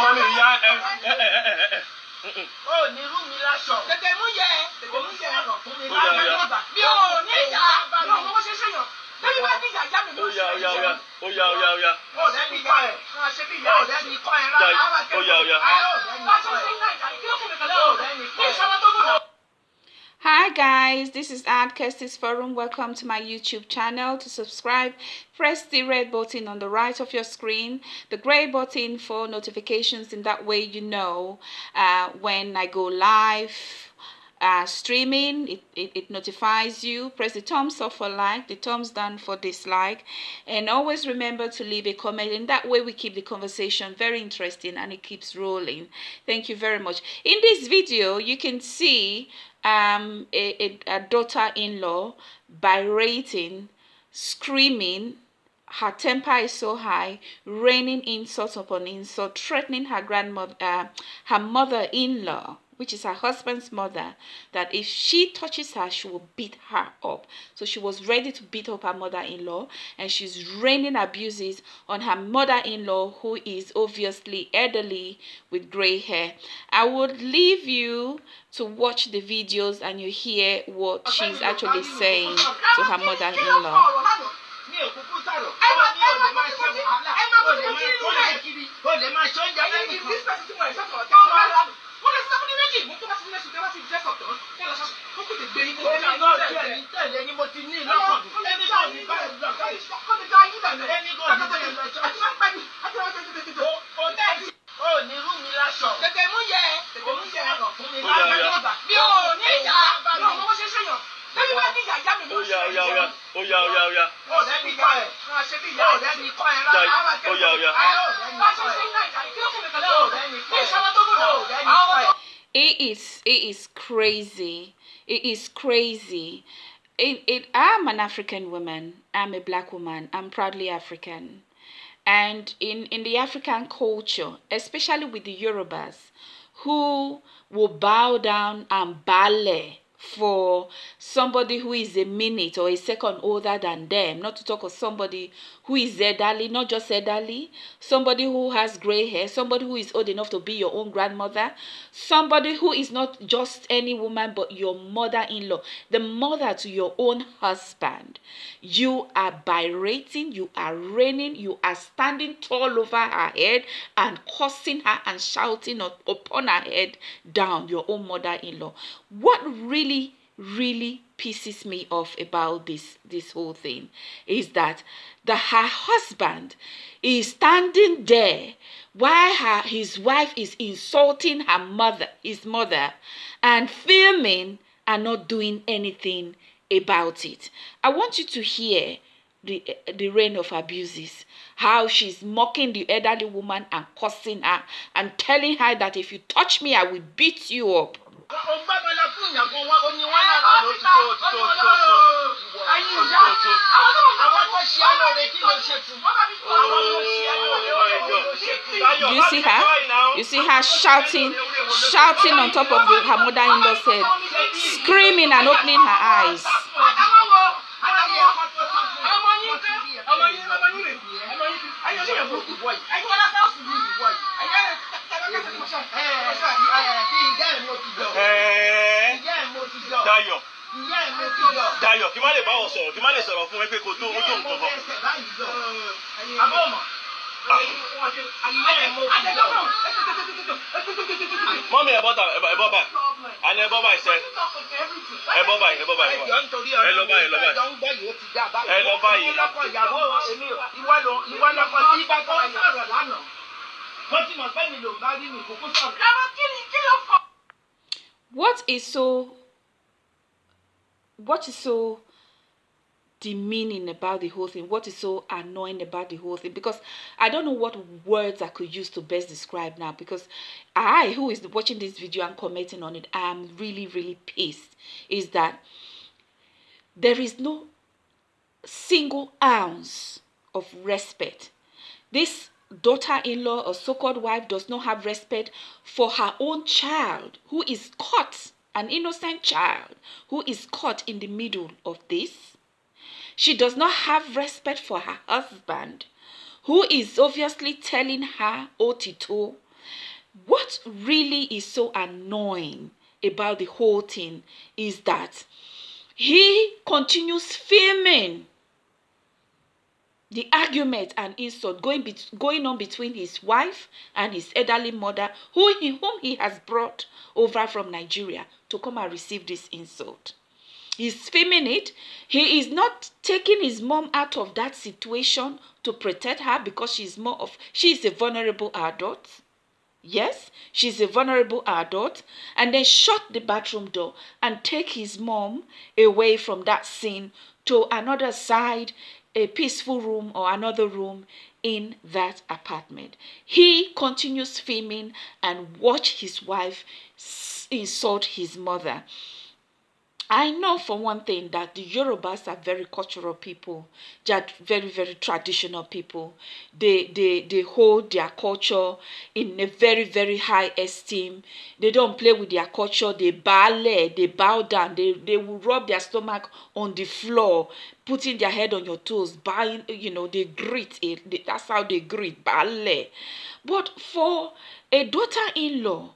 mọ́mí ìyá ẹ ẹ ẹ ẹ ẹ ẹ. ó ní irú mi láṣọ. tètè mú yẹ. Tètè mú yẹ. Sọ̀rọ̀ fún mi Ó yá, ó yá. mi ò ní ìyá mi ò mọ bó ṣe ṣe yàn. Lórí bá ní ìyá ìyá mi ó ló yá ó yá ó yá. ó yá ó yá ó yá. ó lẹ́ni kọ́ ẹ̀. Ṣe bí ìyá ó lẹ́ni kọ́ ẹ̀. Dá- rárá. ó yá ó yá. bá ṣe ṣe ń náà ìjà kí ló kún mi kàn ó lẹ́wọ̀n lẹ́ni ní kọ́ ẹ̀. Hi guys, this is Ad Kestis Forum. Welcome to my YouTube channel. To subscribe, press the red button on the right of your screen, the gray button for notifications. In that way, you know uh, when I go live. Uh, streaming it, it, it notifies you press the thumbs up for like the thumbs down for dislike and always remember to leave a comment and that way we keep the conversation very interesting and it keeps rolling thank you very much in this video you can see um, a, a, a daughter-in-law berating screaming her temper is so high, raining insult upon insult, threatening her grandmother, uh, her mother-in-law, which is her husband's mother, that if she touches her, she will beat her up. So she was ready to beat up her mother-in-law, and she's raining abuses on her mother-in-law, who is obviously elderly with gray hair. I would leave you to watch the videos and you hear what she's actually saying to her sọ̀rọ̀. ó ní it is it is crazy. It is crazy it, it i'm an african woman. I'm a black woman. I'm proudly african. And in in the african culture especially with the yorubas who will bow down and ballet for somebody who is a minute or a second older than them, not to talk of somebody who is elderly, not just elderly, somebody who has gray hair, somebody who is old enough to be your own grandmother, somebody who is not just any woman but your mother in law, the mother to your own husband. You are berating, you are raining, you are standing tall over her head and cursing her and shouting up- upon her head down, your own mother in law. What really really pisses me off about this this whole thing is that the her husband is standing there while her his wife is insulting her mother his mother and filming and not doing anything about it. I want you to hear the the reign of abuses how she's mocking the elderly woman and cursing her and telling her that if you touch me i will beat you up o gbá bọ́lá fún ìyàgò wọn ó ní wọn lára ló ti tó ti tó ti tó Ayé tó ìyá. ti tó. Àwọn tó mọ̀ àwọn tó ṣe alóore kí ló ṣe fún àwọn tó ṣe alóore ó ló ṣe fún. Do you see her? You see her shouting, shouting on top of the, her mother-in-law's head, screaming and opening her eyes. Àtàwọn wo? Àtàwọn ọmọ yín kẹ́, ọmọ yín ọmọ yín rè é, ọmọ yín ayé olóyè burúkú bọ̀ yìí. Ayé wọn lásán ọ̀sùn yìí bọ̀ yìí. Ayé kẹ́kẹ́ kẹ́kẹ́ kẹ́kẹ́ ìyá ẹ̀ mo ti jọ Ẹ̀ẹ́, ìyá ẹ̀ mo ti jọ Dayọ̀ ìyá ẹ̀ mo ti jọ. Dayọ̀ kí má lè bá ọ sọ̀rọ̀ kí má lè sọ̀rọ̀ fún ẹ pé kò tó ó tó nǹkan kan. Àbọ̀ mọ̀. Ìyá ẹ̀ mo ti jọ. Mọ́mí ẹ̀ bọ́ta ẹ̀ bọ́ báyìí. Àní ẹ̀ bọ́ báyìí sẹ́. Ẹ bọ́ báyìí ẹ bọ́ báyìí. Ẹjọ́ nítorí Ẹ lọ báyìí, ẹ lọ báyìí. Ẹjọ́ ń gbọ́ yìí ó ti dá báyìí. Ẹ lọ báyìí. Ìwọ lọ́kọ ìyàwó èmi ò ìwọ lọ ìwọ lọ́kọ tí bá tó sọ̀rọ̀ lánàá. Mo ti mọ̀ pé mi lò bá rí mi kúkú sọ̀rọ̀. What is so what is so demeaning about the whole thing? What is so annoying about the whole thing? Because I don't know what words I could use to best describe now. Because I, who is watching this video and commenting on it, I am really, really pissed. Is that there is no single ounce of respect. This daughter-in-law or so-called wife does not have respect for her own child who is caught, an innocent child who is caught in the middle of this. She does not have respect for her husband who is obviously telling her Otito. What really is so annoying about the whole thing is that he continues filming the argument and insult going, be- going on between his wife and his elderly mother, who he, whom he has brought over from Nigeria to come and receive this insult. He's filming it. He is not taking his mom out of that situation to protect her because she's more of she is a vulnerable adult. Yes, she's a vulnerable adult, and then shut the bathroom door and take his mom away from that scene to another side a peaceful room or another room in that apartment. He continues filming and watch his wife insult his mother. I know for one thing that the Yorubas are very cultural people. They are very, very traditional people. They, they, they hold their culture in a very, very high esteem. They don't play with their culture. They ballet, they bow down. They, they will rub their stomach on the floor, putting their head on your toes, buying, you know, they greet it. That's how they greet, ballet. But for a daughter-in-law,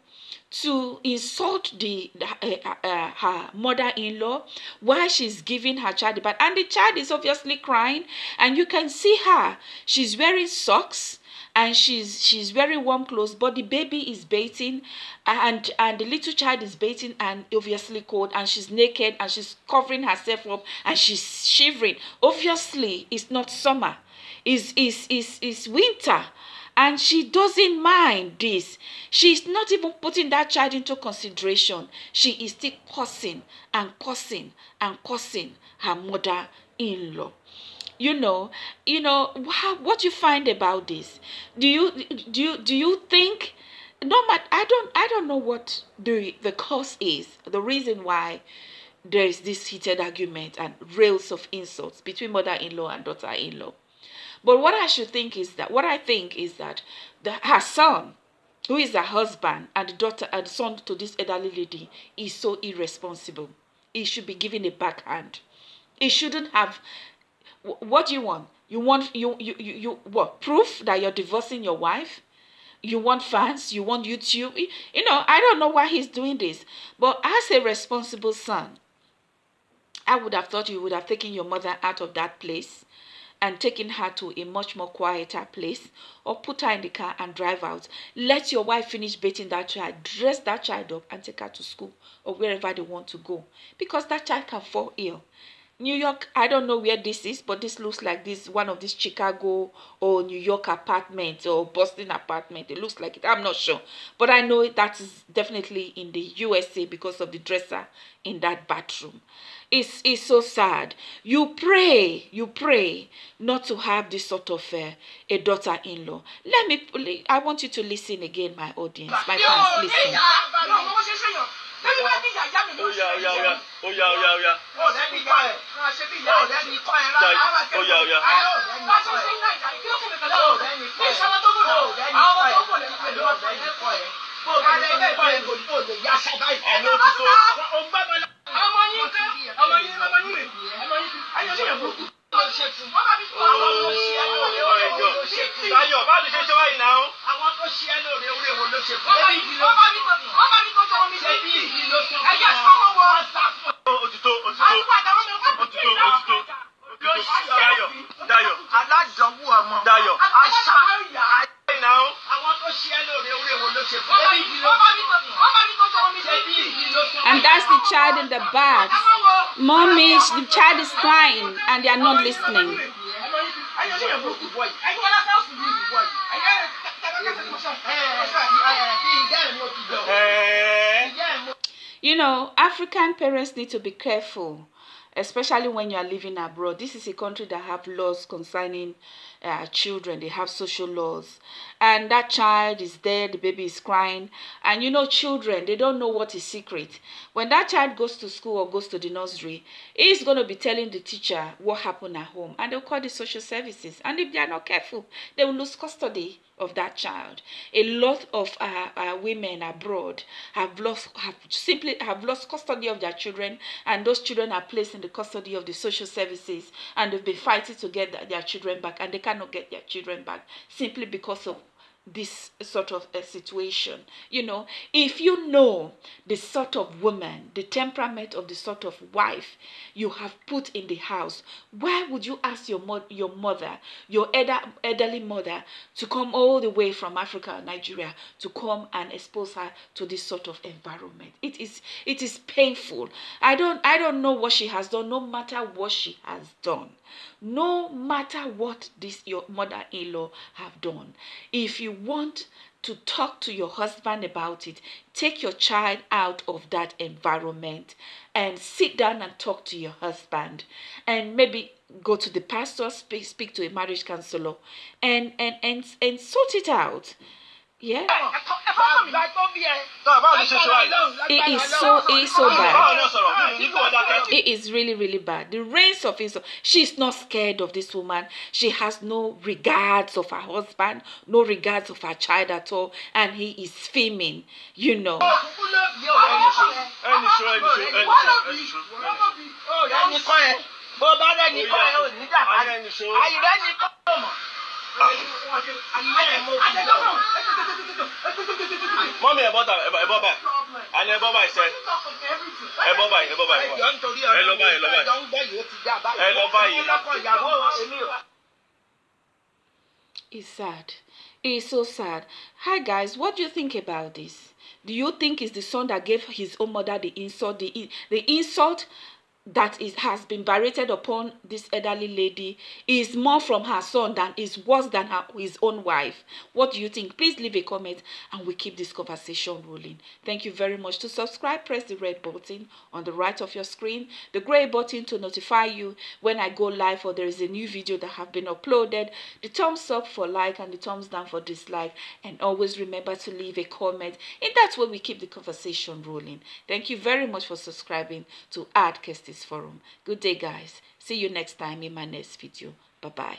to insult the uh, uh, her mother-in-law while she's giving her child the bath and the child is obviously crying. And you can see her. She's wearing socks and she's she's very warm clothes but the baby is bathing and and the little child is bathing and obviously cold and she's naked and she's covering herself up and she's shivering. Obviously it's not summer. It's it's it's, it's winter and she doesn't mind this. She's not even putting that child into consideration. She is still cursing and cursing and cursing her mother in law. You know, you know how, what you find about this. Do you do you do you think no matter I don't I don't know what the the cause is, the reason why there is this heated argument and rails of insults between mother-in-law and daughter-in-law. But what I should think is that what I think is that the, her son, who is her husband and daughter and son to this elderly lady, is so irresponsible. He should be given a backhand. He shouldn't have. What do you want? You want you you you, you what proof that you're divorcing your wife? you want fans, you want YouTube. You know, I don't know why he's doing this. But as a responsible son, I would have thought you would have taken your mother out of that place and taking her to a much more quieter place or put her in the car and drive out. Let your wife finish bathing that child, dress that child up and take her to school or wherever they want to go because that child can fall ill. New York, I don't know where this is, but this looks like this one of these Chicago or New York apartments or Boston apartment. It looks like it. I'm not sure. But I know that is definitely in the USA because of the dresser in that bathroom. It's, it's so sad. You pray, you pray not to have this sort of uh, a daughter-in-law. Let me, I want you to listen again, my audience, my fans, listen èyí wá ní child in the bath. Mommy, the child is crying and they are not listening. You know, African parents need to be careful, especially when you are living abroad. This is a country that have laws concerning uh, children. They have social laws, and that child is there. The baby is crying, and you know, children they don't know what is secret. When that child goes to school or goes to the nursery, he's going to be telling the teacher what happened at home, and they'll call the social services. And if they are not careful, they will lose custody of that child. A lot of uh, uh, women abroad have lost, have simply have lost custody of their children, and those children are placed in the custody of the social services, and they've been fighting to get their children back, and they cannot get their children back simply because of this sort of a situation. You know, if you know the sort of woman, the temperament of the sort of wife you have put in the house, why would you ask your mo- your mother, your elder, elderly mother, to come all the way from Africa, Nigeria, to come and expose her to this sort of environment? It is it is painful. I don't I don't know what she has done, no matter what she has done no matter what this your mother-in-law have done if you want to talk to your husband about it take your child out of that environment and sit down and talk to your husband. And maybe go to the pastor speak, speak to a marriage counselor and and and and sort it out yeah. It is so it is so bad. It is really really bad. The reigns of insult she's not scared of this woman. She has no regards of her husband no regards of her child at all and he is filming you know. Bó bá ẹ ò ẹ mọ̀. Mọ́mí ẹ̀ bọ́ta ẹ̀ bọ́ báyìí àní ẹ̀ bọ́ báyìí sẹ́ ẹ̀ bọ́ báyìí ẹ̀ bọ́ báyìí ẹ lọ báyìí ẹ lọ báyìí ẹ lọ báyìí. It's sad. It's so sad. Hi guys, what do you think about this? Do you think it's the son that gave his own mother the insult? The the insult that is has been berated upon this elderly lady is more from her son than is worse than her his own wife. What do you think? Please leave a comment and we keep this conversation rolling. Thank you very much. To subscribe press the red button on the right of your screen the gray button to notify you when i go live or there is a new video that have been uploaded. The thumbs up for like and the thumbs down for dislike. And always remember to leave a comment. In that way we keep the conversation rolling. Thank you very much for subscribing to Art Kestis Forum. Good day, guys. See you next time in my next video. Bye-bye.